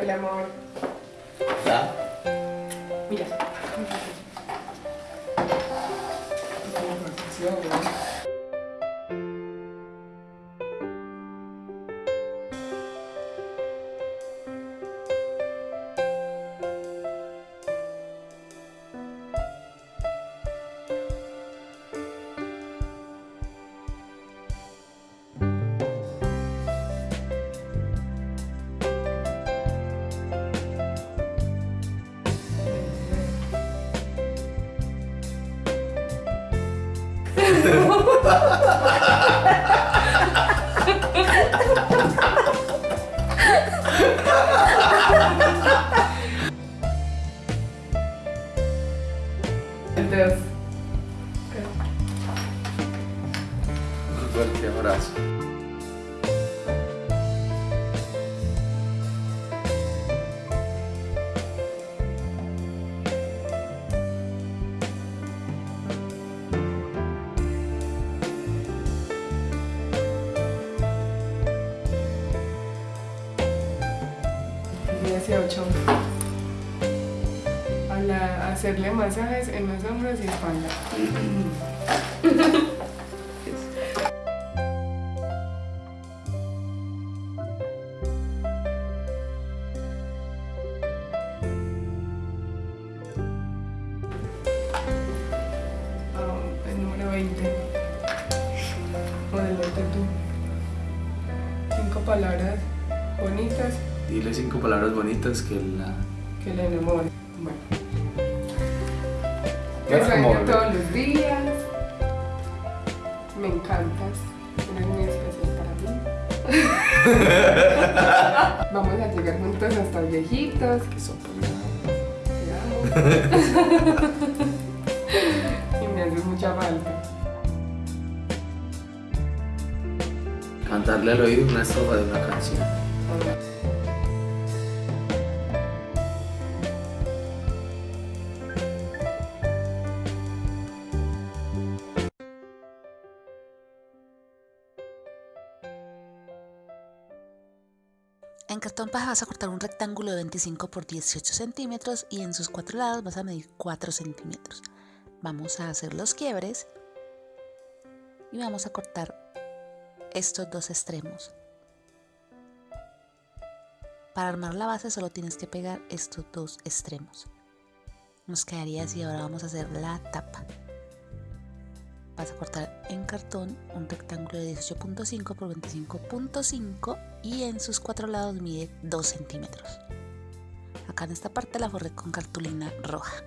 Hola, amor. ¿Ya? Mira. Entonces, Un fuerte abrazo. A hacerle masajes en los hombros y espalda. El número 20. Modelate tú. Cinco palabras bonitas Dile cinco palabras bonitas que la... que le enamoren. Bueno. Te como sueño todos los días. Me encantas. Eres muy especial para mí. Vamos a llegar juntos hasta viejitos. Que son y me haces mucha falta. Cantarle al oído una estrofa de una canción. En cartón paja vas a cortar un rectángulo de 25 por 18 centímetros y en sus cuatro lados vas a medir 4 centímetros. Vamos a hacer los quiebres y vamos a cortar estos dos extremos. Para armar la base solo tienes que pegar estos dos extremos. Nos quedaría así, ahora vamos a hacer la tapa. Vas a cortar en cartón un rectángulo de 18.5 por 25.5 y en sus cuatro lados mide 2 centímetros. Acá en esta parte la forré con cartulina roja.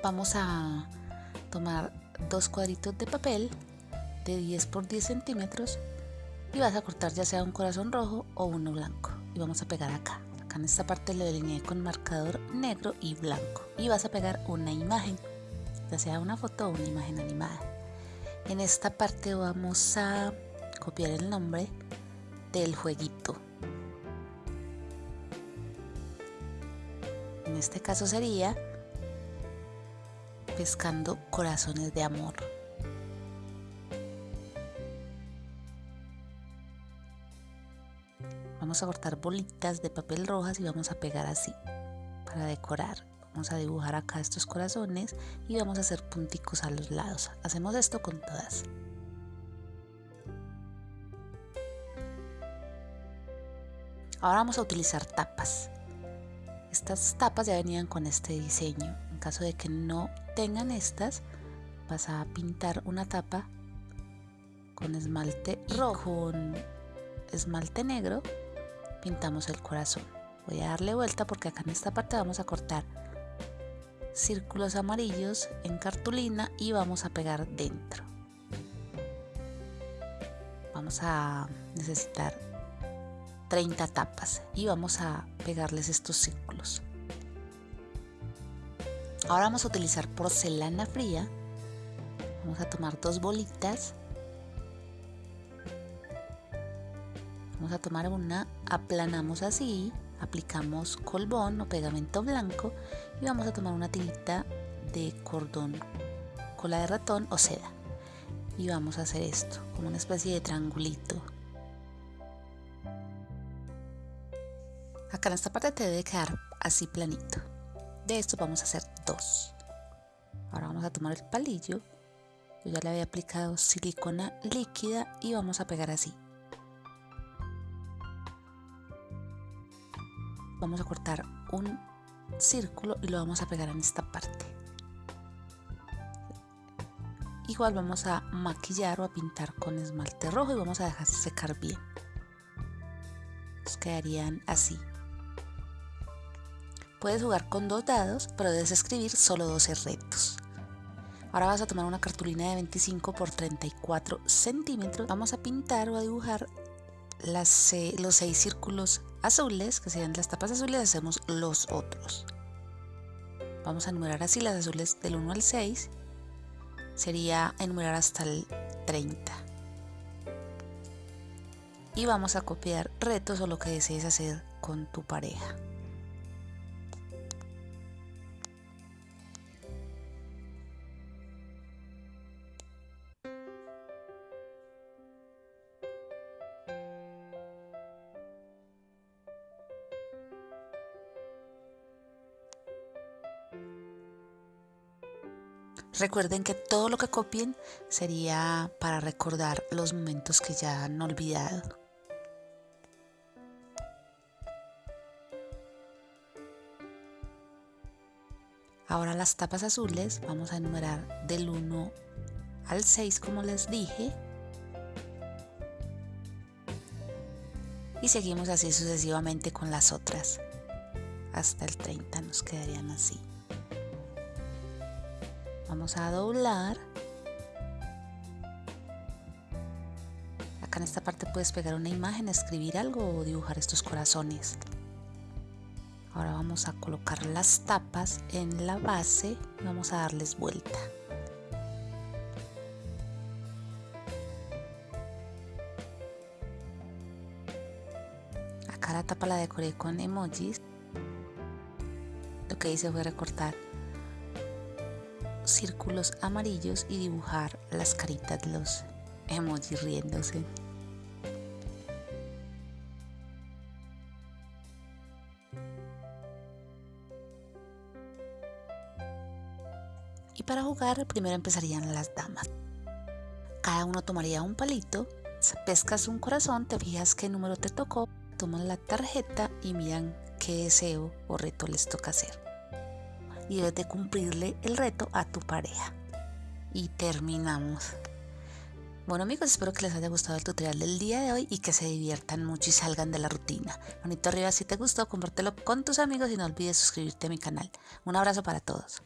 Vamos a tomar dos cuadritos de papel de 10 por 10 centímetros y vas a cortar ya sea un corazón rojo o uno blanco y vamos a pegar acá. Acá en esta parte lo delineé con marcador negro y blanco y vas a pegar una imagen sea una foto o una imagen animada. En esta parte vamos a copiar el nombre del jueguito. En este caso sería pescando corazones de amor. Vamos a cortar bolitas de papel rojas y vamos a pegar así para decorar. Vamos a dibujar acá estos corazones y vamos a hacer punticos a los lados. Hacemos esto con todas. Ahora vamos a utilizar tapas. Estas tapas ya venían con este diseño. En caso de que no tengan estas, vas a pintar una tapa con esmalte rojo, con esmalte negro, pintamos el corazón. Voy a darle vuelta porque acá en esta parte vamos a cortar círculos amarillos en cartulina y vamos a pegar dentro. Vamos a necesitar 30 tapas y vamos a pegarles estos círculos. Ahora vamos a utilizar porcelana fría. Vamos a tomar dos bolitas. Vamos a tomar una, aplanamos así, aplicamos colbón o pegamento blanco y vamos a tomar una tirita de cordón, cola de ratón o seda. Y vamos a hacer esto, como una especie de triangulito. Acá en esta parte te debe quedar así planito. De esto vamos a hacer dos. Ahora vamos a tomar el palillo. Yo ya le había aplicado silicona líquida y vamos a pegar así. Vamos a cortar un círculo y lo vamos a pegar en esta parte. Igual vamos a maquillar o a pintar con esmalte rojo y vamos a dejar secar bien. quedarían así. Puedes jugar con dos dados, pero debes escribir solo 12 retos. Ahora vas a tomar una cartulina de 25 por 34 centímetros. Vamos a pintar o a dibujar las, los seis círculos azules, que serían las tapas azules, hacemos los otros. Vamos a enumerar así las azules del 1 al 6. Sería enumerar hasta el 30. Y vamos a copiar retos o lo que desees hacer con tu pareja. Recuerden que todo lo que copien sería para recordar los momentos que ya han olvidado. Ahora las tapas azules vamos a enumerar del 1 al 6 como les dije. Y seguimos así sucesivamente con las otras. Hasta el 30 nos quedarían así vamos a doblar. Acá en esta parte puedes pegar una imagen escribir algo o dibujar estos corazones. Ahora vamos a colocar las tapas en la base y vamos a darles vuelta. Acá la tapa la decoré con emojis. Lo que hice fue recortar círculos amarillos y dibujar las caritas los emojis riéndose. Y para jugar primero empezarían las damas. Cada uno tomaría un palito, pescas un corazón, te fijas qué número te tocó, toman la tarjeta y miran qué deseo o reto les toca hacer y debes de cumplirle el reto a tu pareja. Y terminamos. Bueno amigos, espero que les haya gustado el tutorial del día de hoy y que se diviertan mucho y salgan de la rutina. Bonito arriba si te gustó, compártelo con tus amigos y no olvides suscribirte a mi canal. Un abrazo para todos.